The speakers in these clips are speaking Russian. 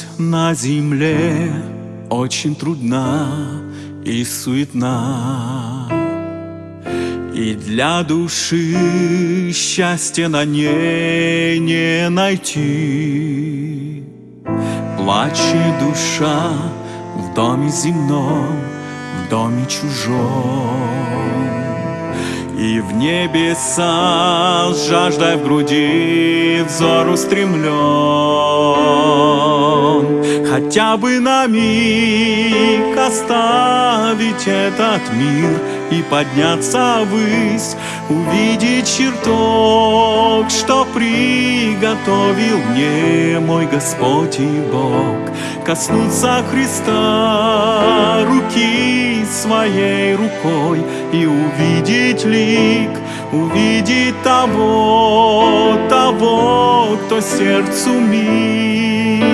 Жизнь на земле очень трудна и суетна. И для души счастья на ней не найти. Плачет душа в доме земном, в доме чужом и в небеса с жаждой в груди взор устремлен. Хотя бы на миг оставить этот мир И подняться ввысь, увидеть чертог Что приготовил мне мой Господь и Бог. Коснуться Христа своей рукой И увидеть лик, увидеть того, того, кто сердцу мил.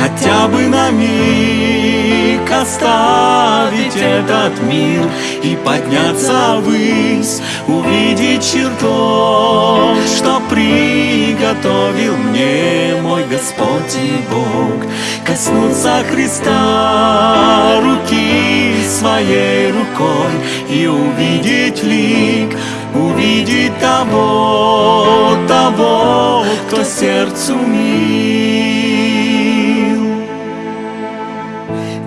Хотя бы на миг оставить этот мир и подняться ввысь, увидеть чертог, что приготовил мне мой Господь и Бог, коснуться Христа руки своей рукой и увидеть лик, увидеть того, того, кто сердцу мил.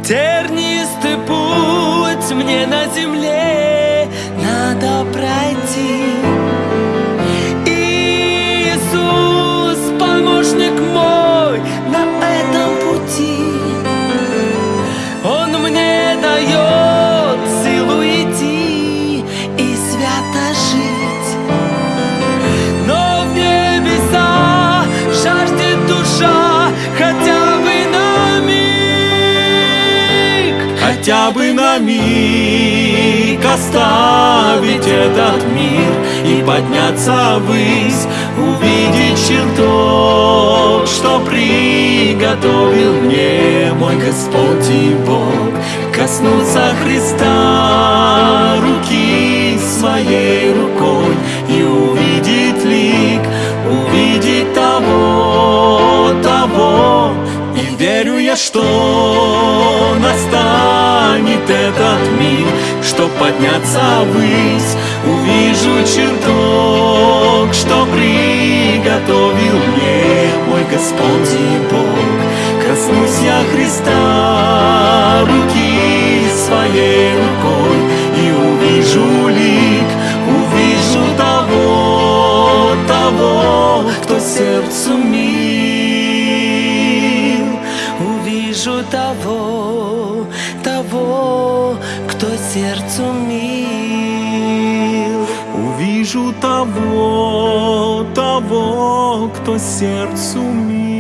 Тернистый путь мне на земле надо пройти Хотя бы на миг оставить этот мир И подняться ввысь, увидеть чертог Что приготовил мне мой Господь и Бог. Коснуться Христа руки своей рукой И увидеть лик, увидеть того, того. И верю я, что настанет этот миг Что подняться ввысь, увижу чертог Что приготовил мне мой Господь и Бог. Коснусь я Христа руки своей рукой И увижу лик, увижу того, того, кто сердцу мил. Увижу того, того, кто сердцу мил. Увижу того, того, кто сердцу мил.